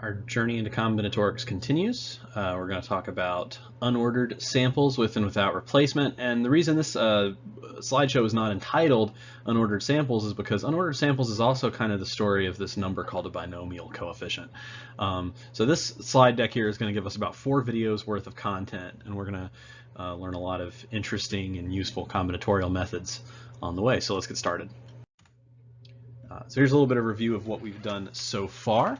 Our journey into combinatorics continues. Uh, we're going to talk about unordered samples with and without replacement. And the reason this uh, slideshow is not entitled unordered samples is because unordered samples is also kind of the story of this number called a binomial coefficient. Um, so this slide deck here is going to give us about four videos worth of content, and we're going to uh, learn a lot of interesting and useful combinatorial methods on the way. So let's get started. Uh, so here's a little bit of review of what we've done so far.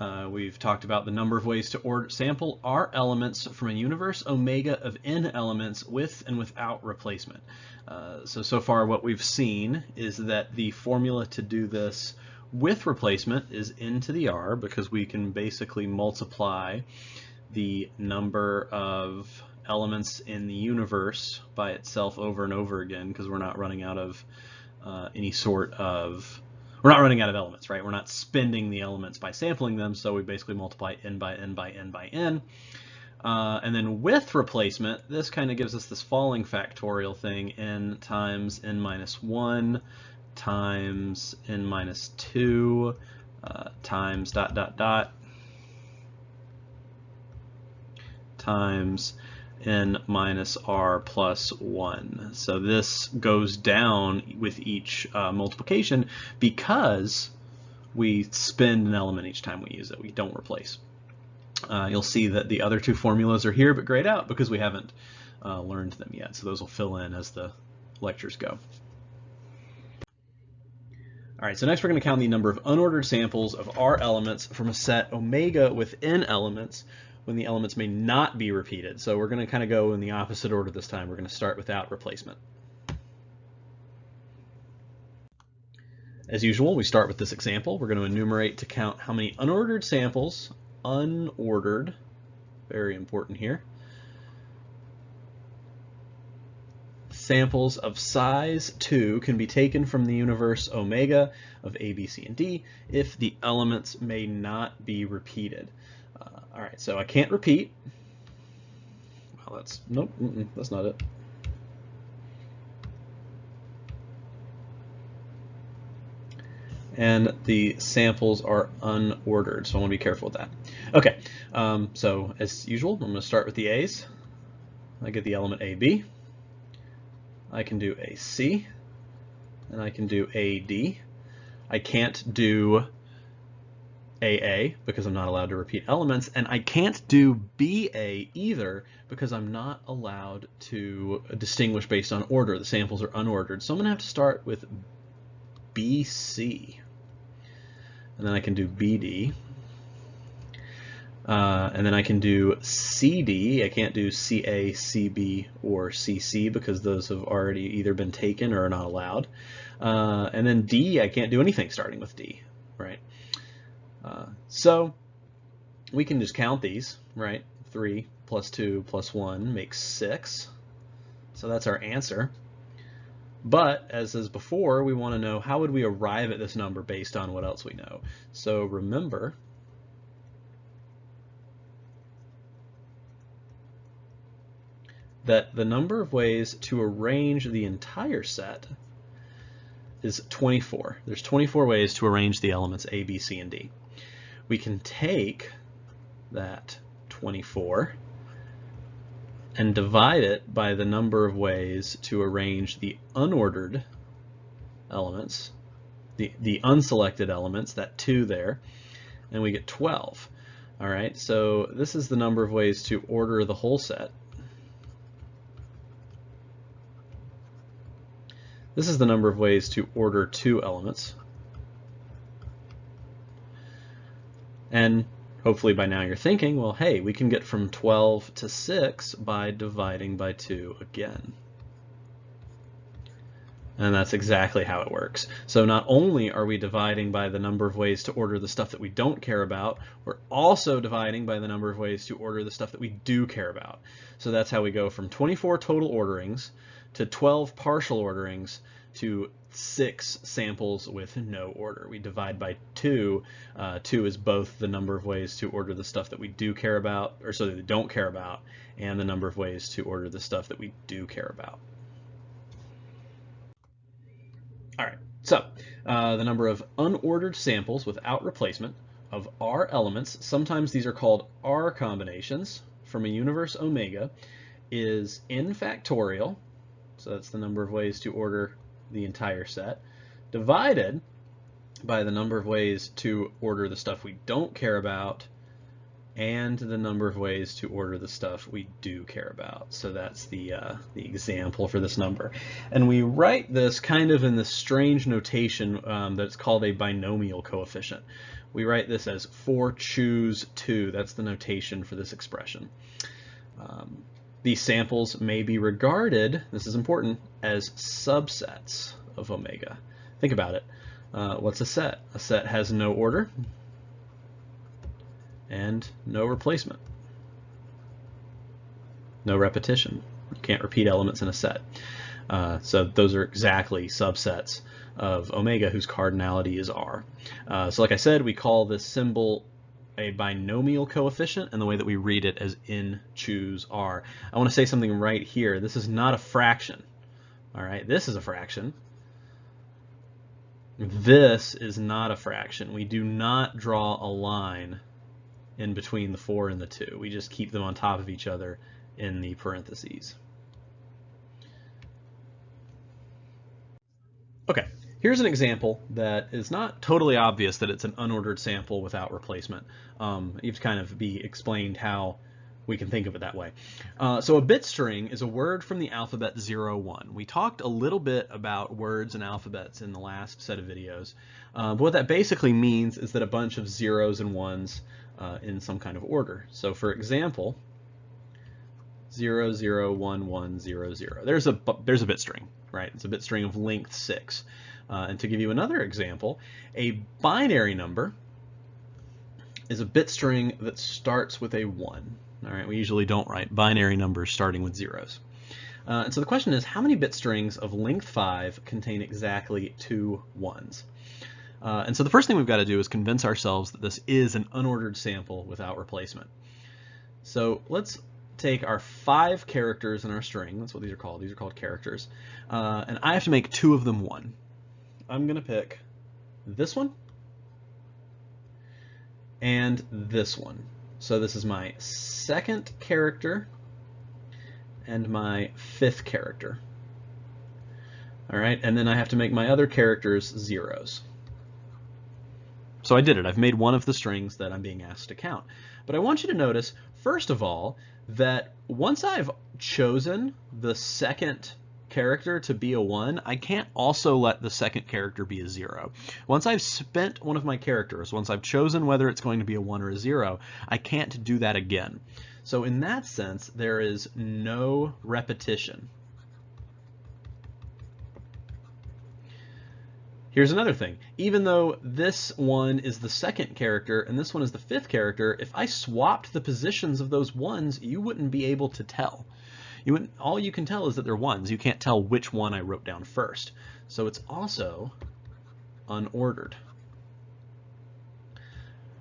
Uh, we've talked about the number of ways to order, sample R elements from a universe omega of n elements with and without replacement. Uh, so, so far what we've seen is that the formula to do this with replacement is n to the r because we can basically multiply the number of elements in the universe by itself over and over again because we're not running out of uh, any sort of we're not running out of elements, right? We're not spending the elements by sampling them, so we basically multiply n by n by n by n. Uh, and then with replacement, this kind of gives us this falling factorial thing, n times n minus 1 times n minus 2 uh, times dot dot dot times n minus r plus 1. So this goes down with each uh, multiplication because we spend an element each time we use it. We don't replace. Uh, you'll see that the other two formulas are here but grayed out because we haven't uh, learned them yet. So those will fill in as the lectures go. All right, so next we're going to count the number of unordered samples of R elements from a set omega with n elements when the elements may not be repeated. So we're going to kind of go in the opposite order this time. We're going to start without replacement. As usual, we start with this example. We're going to enumerate to count how many unordered samples, unordered, very important here, samples of size 2 can be taken from the universe omega of A, B, C, and D if the elements may not be repeated. Uh, all right, so I can't repeat. Well, that's, nope, mm -mm, that's not it. And the samples are unordered, so I want to be careful with that. Okay, um, so as usual, I'm going to start with the A's. I get the element AB. I can do AC, and I can do AD. I can't do AA because I'm not allowed to repeat elements, and I can't do BA either because I'm not allowed to distinguish based on order. The samples are unordered, so I'm going to have to start with BC. And then I can do BD. Uh, and then I can do CD. I can't do CA, CB, or CC because those have already either been taken or are not allowed. Uh, and then D, I can't do anything starting with D, right? So we can just count these, right? 3 plus 2 plus 1 makes 6. So that's our answer. But, as as before, we want to know how would we arrive at this number based on what else we know. So remember, that the number of ways to arrange the entire set is 24. There's 24 ways to arrange the elements A, B, C, and D we can take that 24 and divide it by the number of ways to arrange the unordered elements, the, the unselected elements, that 2 there, and we get 12. All right, so this is the number of ways to order the whole set. This is the number of ways to order two elements. And hopefully by now you're thinking, well, hey, we can get from 12 to 6 by dividing by 2 again. And that's exactly how it works. So not only are we dividing by the number of ways to order the stuff that we don't care about, we're also dividing by the number of ways to order the stuff that we do care about. So that's how we go from 24 total orderings to 12 partial orderings to six samples with no order. We divide by two. Uh, two is both the number of ways to order the stuff that we do care about, or so that we don't care about, and the number of ways to order the stuff that we do care about. All right, so uh, the number of unordered samples without replacement of r elements, sometimes these are called r combinations, from a universe omega is n factorial, so that's the number of ways to order the entire set, divided by the number of ways to order the stuff we don't care about and the number of ways to order the stuff we do care about. So that's the, uh, the example for this number. And we write this kind of in this strange notation um, that's called a binomial coefficient. We write this as 4 choose 2. That's the notation for this expression. Um, these samples may be regarded, this is important, as subsets of omega. Think about it. Uh, what's a set? A set has no order and no replacement. No repetition. You can't repeat elements in a set. Uh, so those are exactly subsets of omega whose cardinality is r. Uh, so like I said, we call this symbol a binomial coefficient and the way that we read it as n choose r. I want to say something right here. This is not a fraction. All right, this is a fraction. This is not a fraction. We do not draw a line in between the 4 and the 2. We just keep them on top of each other in the parentheses. Okay, here's an example that is not totally obvious that it's an unordered sample without replacement. Um, you have to kind of be explained how we can think of it that way. Uh, so a bit string is a word from the alphabet 0, 1. We talked a little bit about words and alphabets in the last set of videos. Uh, what that basically means is that a bunch of zeros and ones uh, in some kind of order. So for example, 0, 0, 1, 1, 0, 0. There's a, there's a bit string, right? It's a bit string of length 6. Uh, and to give you another example, a binary number is a bit string that starts with a 1. All right, we usually don't write binary numbers starting with zeros. Uh, and so the question is, how many bit strings of length 5 contain exactly two ones? Uh, and so the first thing we've got to do is convince ourselves that this is an unordered sample without replacement. So let's take our five characters in our string, that's what these are called, these are called characters, uh, and I have to make two of them one. I'm going to pick this one and this one. So this is my second character and my fifth character. All right, and then I have to make my other characters zeros. So I did it. I've made one of the strings that I'm being asked to count. But I want you to notice, first of all, that once I've chosen the second character to be a 1, I can't also let the second character be a 0. Once I've spent one of my characters, once I've chosen whether it's going to be a 1 or a 0, I can't do that again. So in that sense, there is no repetition. Here's another thing. Even though this one is the second character and this one is the fifth character, if I swapped the positions of those ones, you wouldn't be able to tell. You all you can tell is that they're ones. You can't tell which one I wrote down first. So it's also unordered.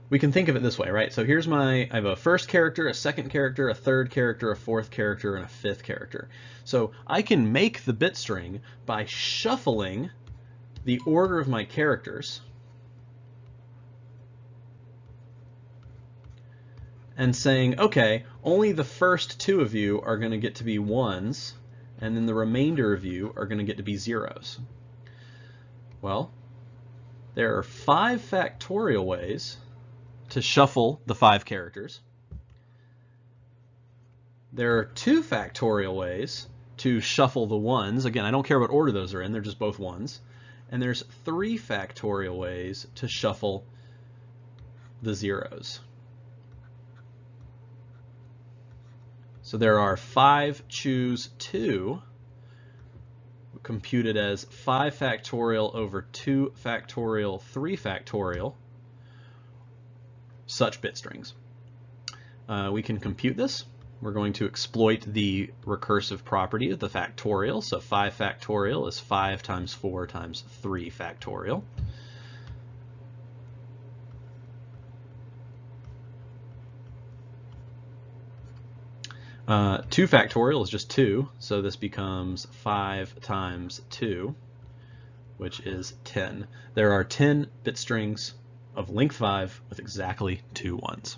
We can think of it this way, right? So here's my, I have a first character, a second character, a third character, a fourth character, and a fifth character. So I can make the bit string by shuffling the order of my characters and saying, okay, only the first two of you are going to get to be ones, and then the remainder of you are going to get to be zeros. Well, there are five factorial ways to shuffle the five characters. There are two factorial ways to shuffle the ones. Again, I don't care what order those are in, they're just both ones. And there's three factorial ways to shuffle the zeros. So there are 5 choose 2 computed as 5 factorial over 2 factorial 3 factorial such bit strings. Uh, we can compute this. We're going to exploit the recursive property of the factorial. So 5 factorial is 5 times 4 times 3 factorial. Uh, 2 factorial is just 2, so this becomes 5 times 2, which is 10. There are 10 bit strings of length 5 with exactly two ones.